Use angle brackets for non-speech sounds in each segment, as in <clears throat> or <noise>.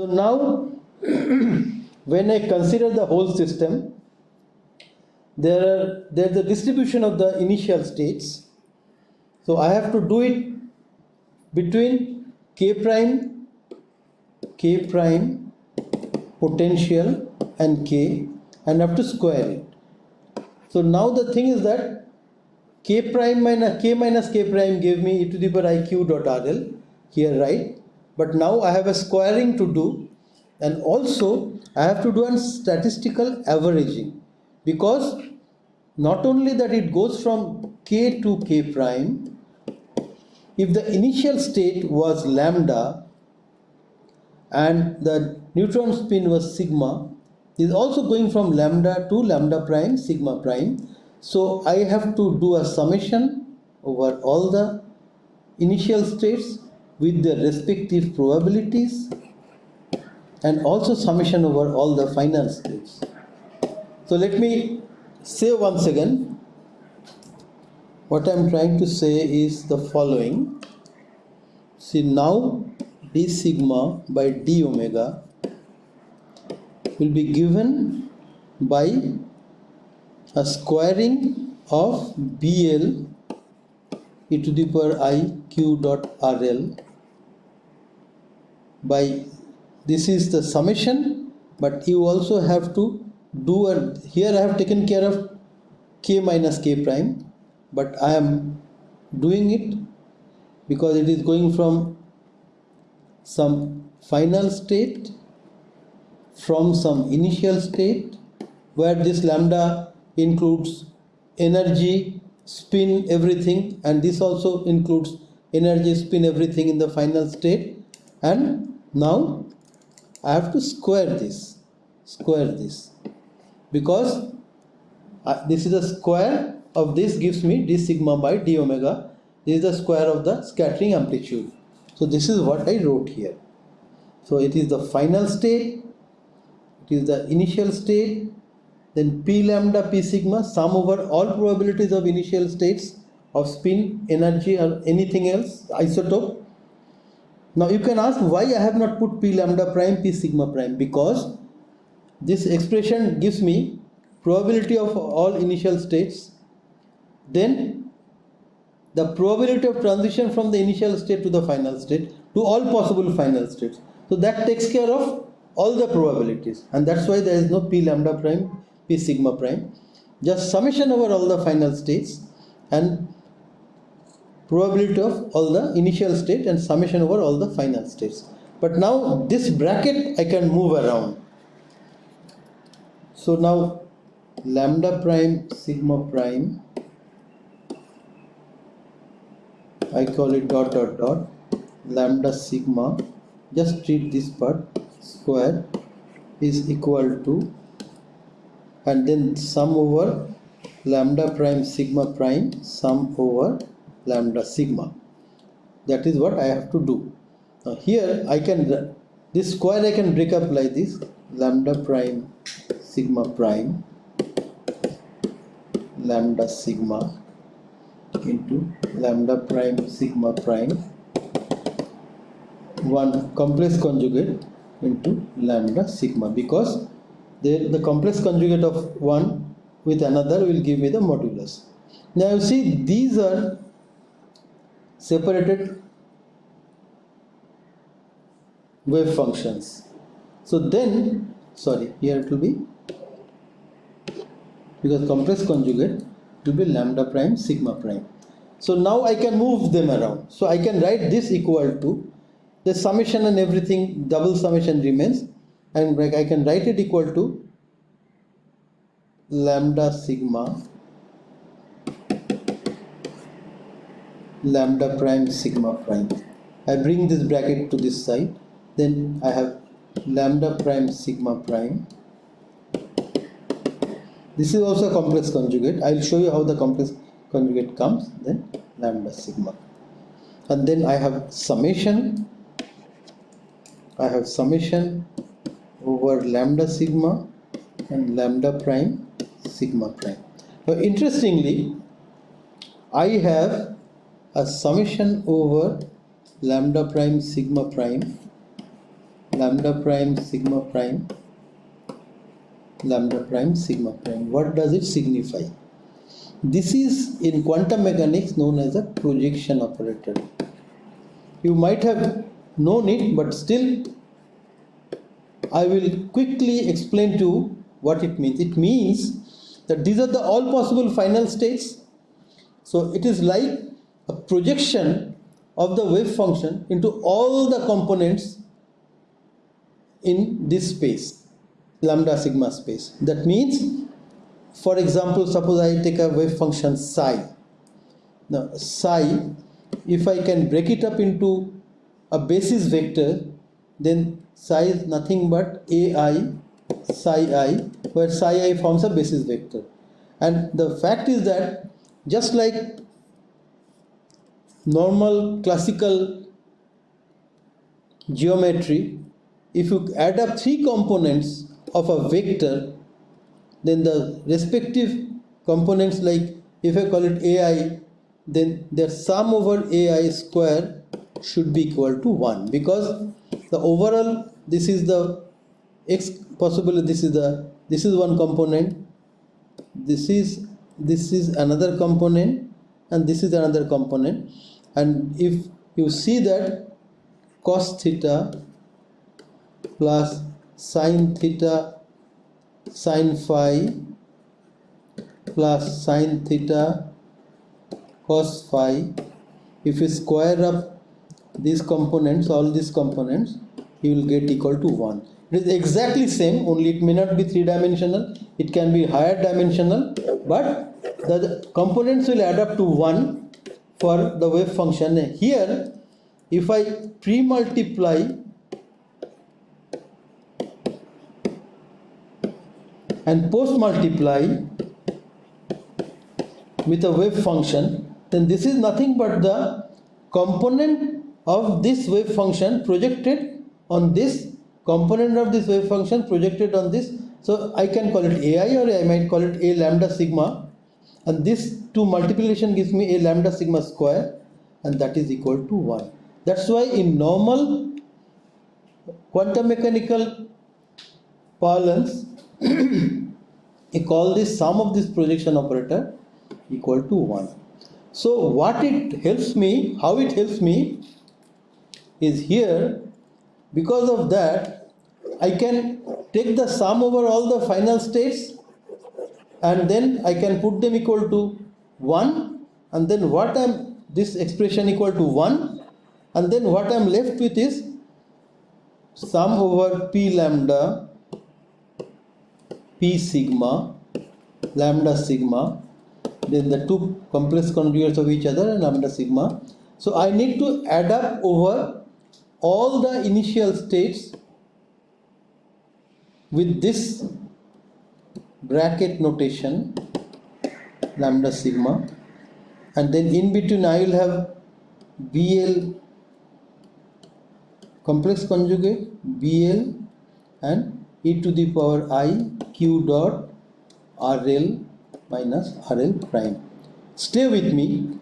So now, <clears throat> when I consider the whole system, there are there's a distribution of the initial states. So I have to do it between k prime, k prime, potential and k and have to square it. So now the thing is that k prime minus k minus k prime gave me e to the power i q dot rl here right but now I have a squaring to do and also I have to do a statistical averaging. Because not only that it goes from k to k prime if the initial state was lambda and the neutron spin was sigma is also going from lambda to lambda prime sigma prime. So I have to do a summation over all the initial states with their respective probabilities and also summation over all the final states. So let me say once again what I am trying to say is the following. See now d sigma by d omega will be given by a squaring of BL e to the power i q dot RL by this is the summation but you also have to do a here I have taken care of k minus k prime but I am doing it because it is going from some final state from some initial state where this lambda includes energy, spin, everything, and this also includes energy, spin, everything in the final state. And now I have to square this, square this, because uh, this is the square of this gives me d sigma by d omega. This is the square of the scattering amplitude. So this is what I wrote here. So it is the final state, it is the initial state, then P lambda P sigma sum over all probabilities of initial states of spin, energy or anything else, isotope. Now you can ask why I have not put P lambda prime P sigma prime? Because this expression gives me probability of all initial states. Then the probability of transition from the initial state to the final state to all possible final states. So that takes care of all the probabilities. And that's why there is no P lambda prime P sigma prime. Just summation over all the final states. And probability of all the initial state and summation over all the final states. But now this bracket I can move around. So now lambda prime sigma prime I call it dot dot dot lambda sigma just treat this part square is equal to and then sum over lambda prime sigma prime sum over lambda sigma. That is what I have to do. Now here I can this square I can break up like this lambda prime sigma prime lambda sigma into lambda prime sigma prime one complex conjugate into lambda sigma. Because the, the complex conjugate of one with another will give me the modulus. Now you see these are separated wave functions. So then, sorry, here it will be because complex conjugate will be lambda prime sigma prime. So now I can move them around. So I can write this equal to the summation and everything double summation remains and I can write it equal to lambda sigma lambda prime sigma prime. I bring this bracket to this side. Then I have lambda prime sigma prime. This is also a complex conjugate. I will show you how the complex conjugate comes. Then lambda sigma. And then I have summation. I have summation over lambda sigma and lambda prime sigma prime. Now interestingly, I have a summation over lambda prime sigma prime lambda prime sigma prime lambda prime sigma prime. What does it signify? This is in quantum mechanics known as a projection operator. You might have known it but still I will quickly explain to you what it means. It means that these are the all possible final states. So it is like projection of the wave function into all the components in this space lambda sigma space. That means for example suppose I take a wave function psi. Now psi if I can break it up into a basis vector then psi is nothing but ai psi i where psi i forms a basis vector. And the fact is that just like normal classical geometry if you add up three components of a vector then the respective components like if I call it ai then their sum over ai square should be equal to 1 because the overall this is the x possibly this is the this is one component this is this is another component and this is another component. And if you see that cos theta plus sine theta sine phi plus sine theta cos phi if you square up these components all these components you will get equal to 1 it is exactly same only it may not be three dimensional it can be higher dimensional but the components will add up to 1 for the wave function. Here if I pre-multiply and post multiply with a wave function then this is nothing but the component of this wave function projected on this component of this wave function projected on this. So I can call it AI or I might call it A lambda sigma and this two multiplication gives me A lambda sigma square and that is equal to 1 that's why in normal quantum mechanical parlance <clears throat> we call this sum of this projection operator equal to 1 so what it helps me how it helps me is here because of that I can take the sum over all the final states and then I can put them equal to 1 and then what I'm this expression equal to 1 and then what I'm left with is sum over p lambda p sigma lambda sigma. Then the two complex conjugates of each other and lambda sigma. So I need to add up over all the initial states with this bracket notation lambda sigma and then in between I will have BL complex conjugate BL and e to the power i q dot RL minus RL prime. Stay with me.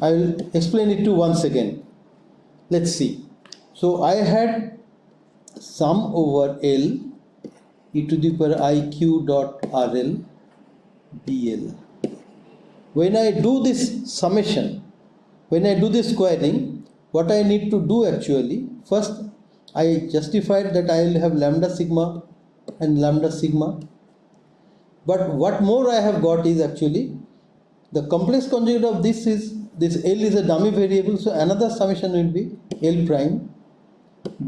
I will explain it to once again let's see so I had sum over L e to the power i q dot RL dl when I do this summation when I do this squaring what I need to do actually first I justified that I will have lambda sigma and lambda sigma. But what more I have got is actually the complex conjugate of this is this L is a dummy variable so another summation will be L prime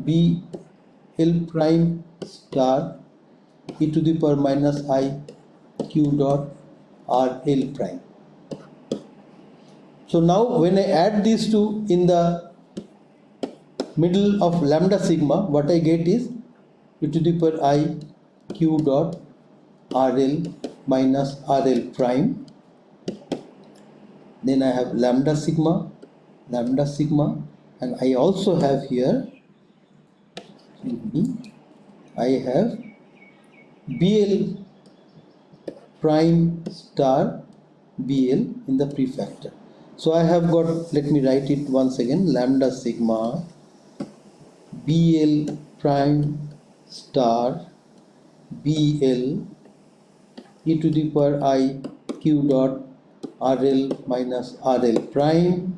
B L prime star e to the power minus i q dot r L prime. So now when I add these two in the middle of lambda sigma what I get is e to the power i q dot RL minus RL prime then I have lambda sigma lambda sigma and I also have here I have BL prime star BL in the prefactor so I have got let me write it once again lambda sigma bl prime star bl e to the power i q dot rl minus rl prime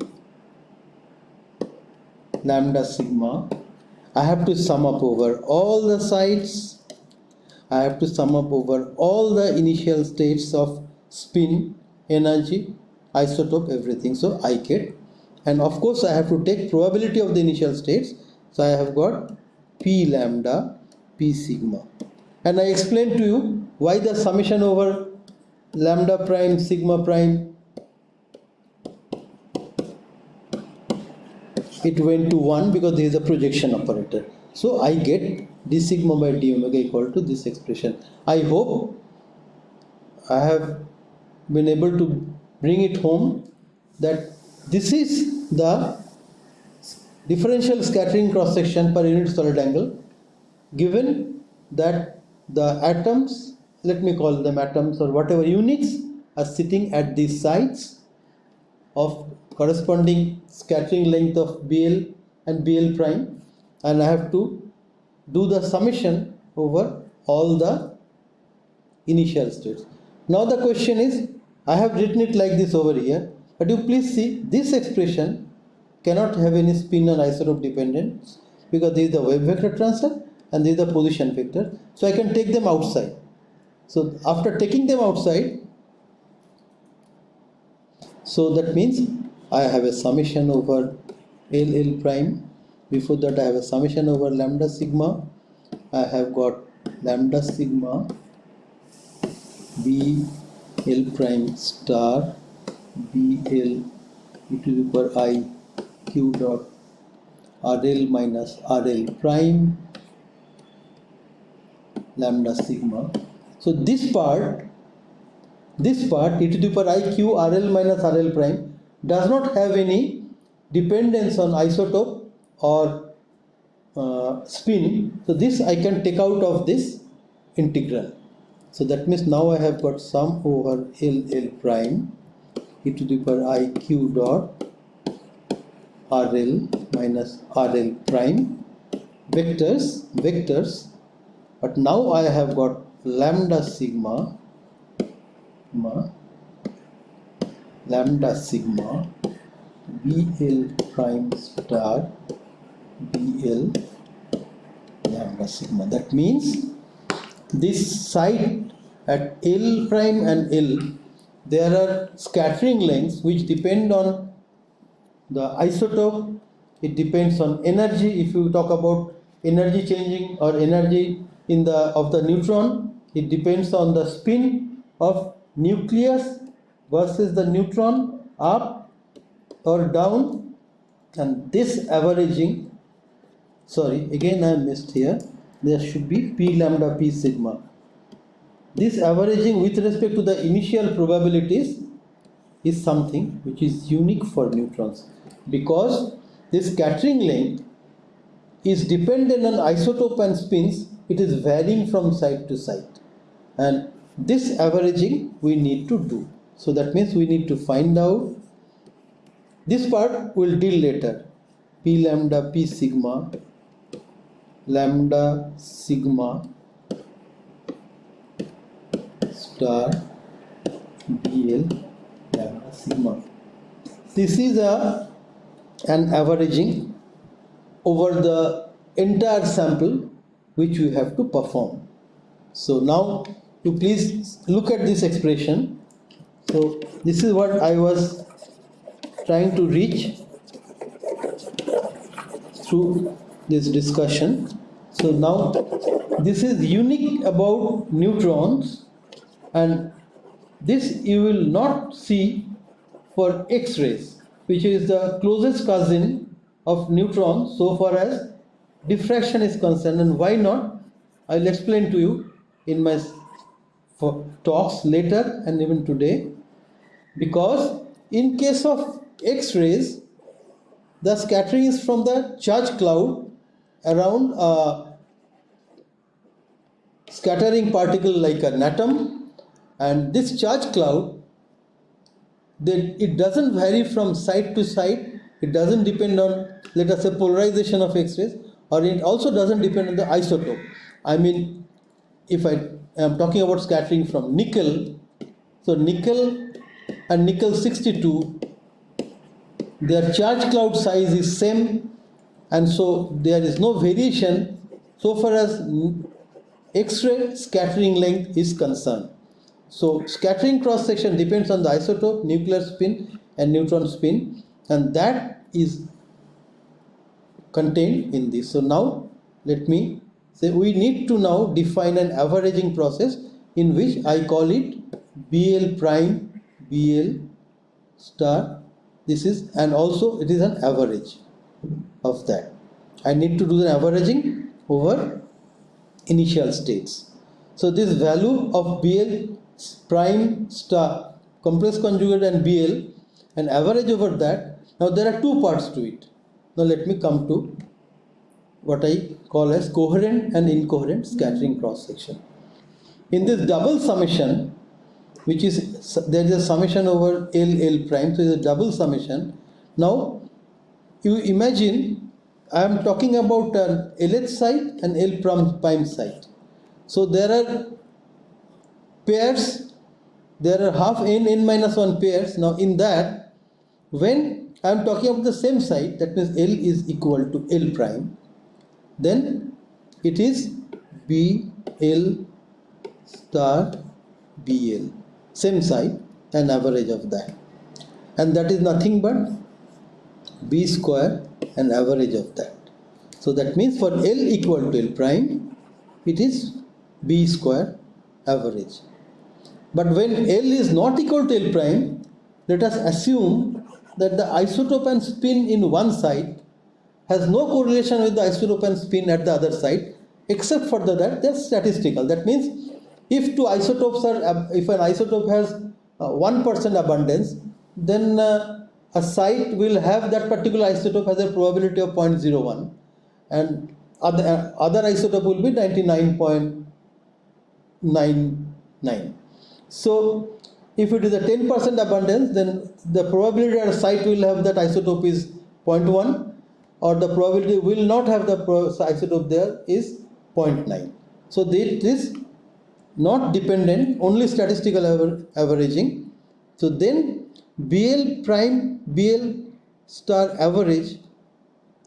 lambda sigma. I have to sum up over all the sides I have to sum up over all the initial states of spin energy isotope everything. So I get and of course I have to take probability of the initial states. So I have got p lambda p sigma. And I explained to you why the summation over lambda prime sigma prime it went to 1 because there is a projection operator so I get d sigma by d omega equal to this expression. I hope I have been able to bring it home that this is the differential scattering cross section per unit solid angle given that the atoms let me call them atoms or whatever units are sitting at these sides of corresponding scattering length of BL and BL prime and I have to do the summation over all the initial states. Now the question is I have written it like this over here but you please see this expression cannot have any spin or isotope dependence because this is the wave vector transfer and this is the position vector so I can take them outside. So after taking them outside so that means I have a summation over L L prime before that I have a summation over lambda sigma. I have got lambda sigma B L prime star B L e to the power i q dot RL minus RL prime lambda sigma. So this part this part e to the power i q RL minus RL prime does not have any dependence on isotope or uh, spin. So this I can take out of this integral. So that means now I have got sum over L L prime e to the power i q dot RL minus RL prime vectors vectors. But now I have got lambda sigma, sigma lambda sigma BL prime star BL lambda sigma. That means this site at L prime and L there are scattering lengths which depend on the isotope. It depends on energy. If you talk about energy changing or energy in the of the neutron it depends on the spin of nucleus versus the neutron up or down. And this averaging sorry again I missed here. There should be p lambda p sigma. This averaging with respect to the initial probabilities is something which is unique for neutrons because this scattering length is dependent on isotope and spins. It is varying from site to site and this averaging we need to do. So that means we need to find out. This part we'll deal later. P lambda p sigma lambda sigma star bl lambda sigma. This is a an averaging over the entire sample which we have to perform. So now you please look at this expression. So this is what I was trying to reach through this discussion. So now this is unique about neutrons and this you will not see for X-rays which is the closest cousin of neutrons so far as diffraction is concerned. And why not? I'll explain to you in my talks later and even today. Because in case of X-rays the scattering is from the charge cloud around a scattering particle like an atom and this charge cloud then it doesn't vary from side to side it doesn't depend on let us say polarization of X-rays or it also doesn't depend on the isotope. I mean, if I am talking about scattering from nickel, so nickel and nickel 62, their charge cloud size is same and so there is no variation so far as X-ray scattering length is concerned. So scattering cross section depends on the isotope, nuclear spin and neutron spin and that is contained in this. So now let me say we need to now define an averaging process in which I call it BL prime BL star this is and also it is an average of that. I need to do the averaging over initial states. So this value of BL prime star complex conjugate and BL and average over that. Now there are two parts to it. Now let me come to what I call as coherent and incoherent scattering cross section. In this double summation, which is there is a summation over L L prime, so it's a double summation. Now you imagine I am talking about an LH site and L prime site. So there are pairs, there are half n n minus 1 pairs. Now in that, when I am talking about the same site, that means L is equal to L prime, then it is B L star BL, same site and average of that. And that is nothing but b square and average of that. So that means for L equal to L prime, it is b square average. But when L is not equal to L prime, let us assume that the isotope and spin in one side has no correlation with the isotope and spin at the other side except for the, that they're statistical. That means if two isotopes are, if an isotope has 1% uh, abundance, then uh, a site will have that particular isotope has a probability of 0.01 and other, other isotope will be 99.99. So if it is a 10% abundance then the probability that a site will have that isotope is 0.1 or the probability will not have the isotope there is 0.9. So this is not dependent only statistical aver averaging. So then BL prime BL star average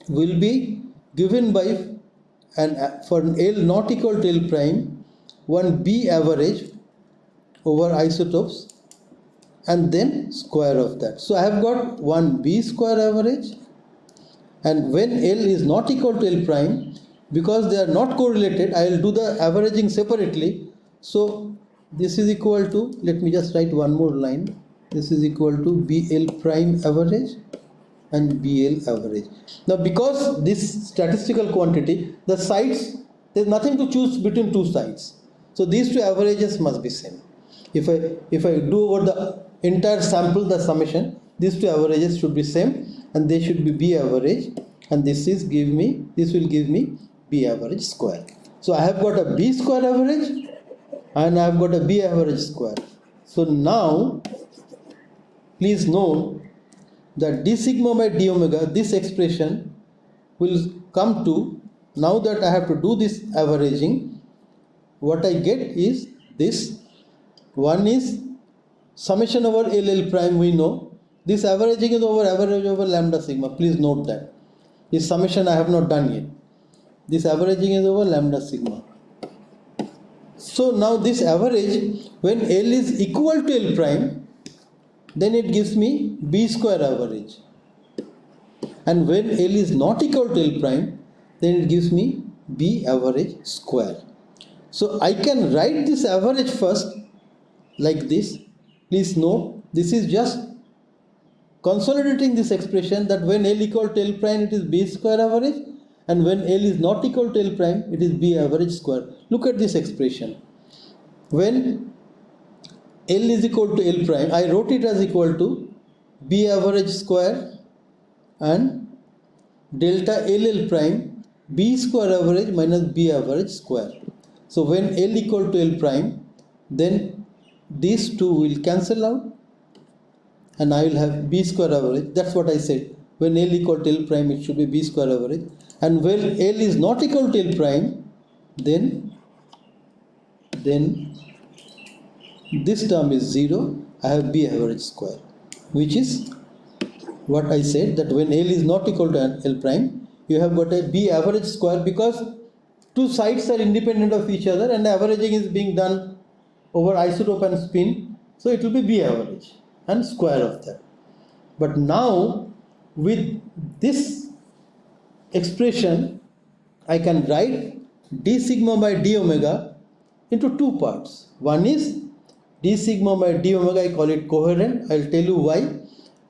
will be given by an for L not equal to L prime one B average over isotopes and then square of that. So I have got one B square average and when L is not equal to L prime because they are not correlated I will do the averaging separately. So this is equal to let me just write one more line this is equal to BL prime average and BL average. Now because this statistical quantity, the sites, there is nothing to choose between two sides. So these two averages must be same. If I, if I do over the entire sample, the summation, these two averages should be same and they should be B average and this is give me, this will give me B average square. So I have got a B square average and I have got a B average square. So now please note that d sigma by d omega this expression will come to now that I have to do this averaging what I get is this. One is summation over LL prime we know. This averaging is over average over lambda sigma. Please note that. This summation I have not done yet. This averaging is over lambda sigma. So now this average when L is equal to L prime then it gives me b square average. And when L is not equal to L prime then it gives me b average square. So I can write this average first like this. Please note this is just consolidating this expression that when L equal to L prime it is b square average. And when L is not equal to L prime it is b average square. Look at this expression. When L is equal to L prime, I wrote it as equal to B average square and delta LL prime B square average minus B average square. So when L equal to L prime, then these two will cancel out and I will have B square average. That's what I said. When L equal to L prime, it should be B square average. and when L is not equal to L prime then then this term is 0 I have B average square which is what I said that when L is not equal to L prime you have got a B average square because two sides are independent of each other and averaging is being done over isotope and spin. So it will be B average and square of that. But now with this expression I can write d sigma by d omega into two parts. One is d sigma by d omega I call it coherent. I'll tell you why.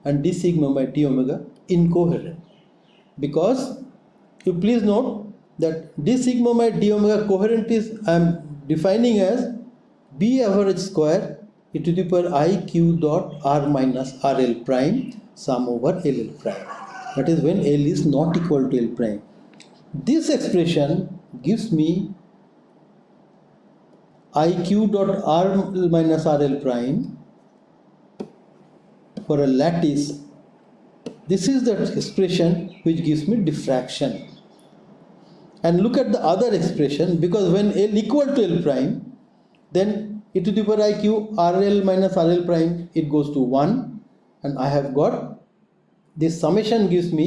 And d sigma by d omega incoherent. Because you please note that d sigma by d omega coherent is I am defining as b average square e to the power i q dot r minus rl prime sum over ll prime. That is when l is not equal to l prime. This expression gives me iq dot r minus rl prime for a lattice. This is the expression which gives me diffraction. And look at the other expression because when L equal to L prime then e to the power i q RL minus RL prime it goes to 1 and I have got this summation gives me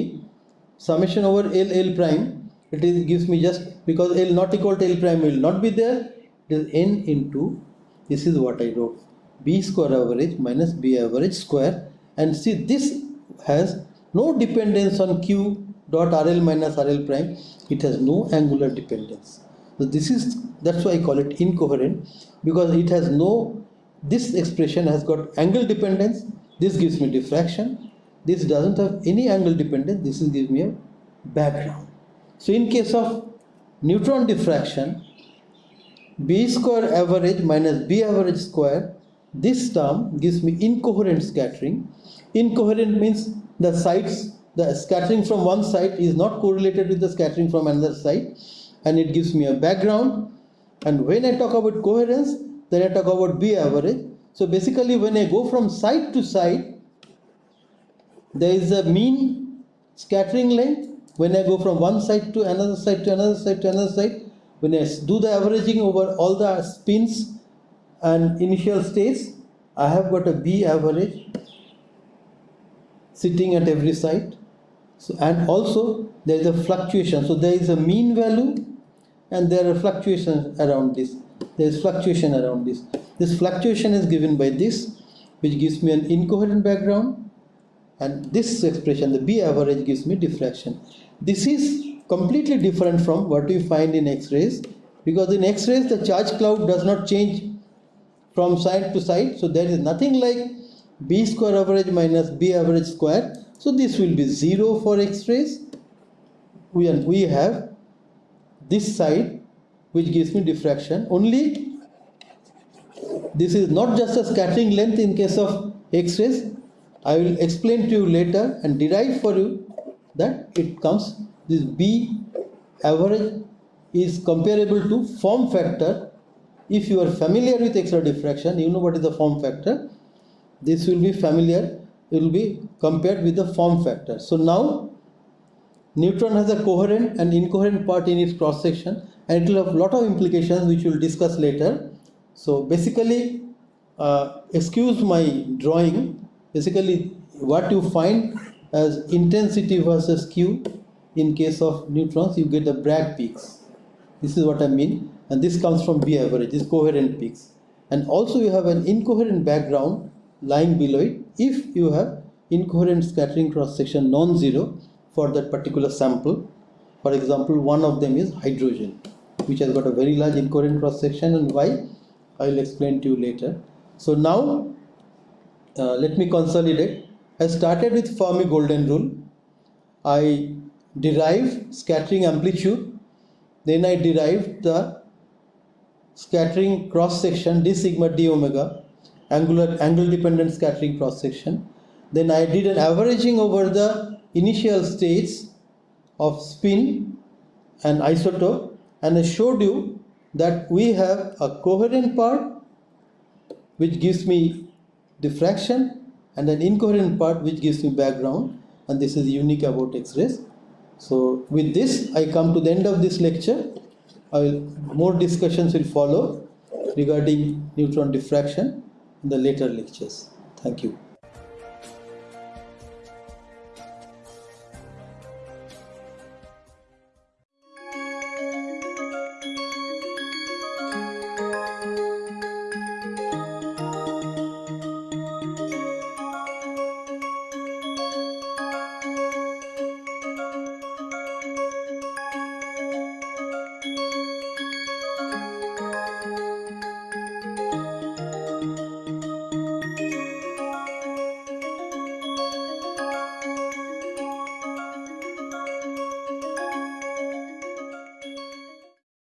summation over L L prime it is gives me just because L not equal to L prime will not be there is n into this is what I wrote b square average minus b average square. And see this has no dependence on q dot rl minus rl prime. It has no angular dependence. So this is that's why i call it incoherent because it has no this expression has got angle dependence. This gives me diffraction. This doesn't have any angle dependence. This is gives me a background. So in case of neutron diffraction b square average minus b average square this term gives me incoherent scattering. Incoherent means the sides the scattering from one side is not correlated with the scattering from another side and it gives me a background. And when I talk about coherence then I talk about B average. So basically when I go from side to side there is a mean scattering length. When I go from one side to another side to another side to another side when I do the averaging over all the spins and initial states I have got a B average sitting at every site so, and also there is a fluctuation. So there is a mean value and there are fluctuations around this. There is fluctuation around this. This fluctuation is given by this which gives me an incoherent background and this expression the B average gives me diffraction. This is completely different from what we find in X-rays because in X-rays the charge cloud does not change from side to side so there is nothing like B square average minus B average square so this will be 0 for X-rays. We, and we have this side which gives me diffraction. Only this is not just a scattering length in case of X-rays. I will explain to you later and derive for you that it comes this B average is comparable to form factor. If you are familiar with X-ray diffraction, you know what is the form factor. This will be familiar it will be compared with the form factor. So now neutron has a coherent and incoherent part in its cross section and it will have a lot of implications which we will discuss later. So basically uh, excuse my drawing basically what you find as intensity versus Q in case of neutrons you get the Bragg peaks. This is what I mean. And this comes from B average, this coherent peaks. And also you have an incoherent background lying below it if you have incoherent scattering cross section non-zero for that particular sample. For example one of them is hydrogen which has got a very large incoherent cross section and why? I will explain to you later. So now uh, let me consolidate. I started with Fermi golden rule. I derived scattering amplitude. Then I derived the scattering cross section d sigma d omega angular angle dependent scattering cross section. Then I did an averaging over the initial states of spin and isotope and I showed you that we have a coherent part which gives me diffraction and an incoherent part which gives me background. And this is unique about X-rays So with this, I come to the end of this lecture. Will, more discussions will follow regarding neutron diffraction in the later lectures. Thank you.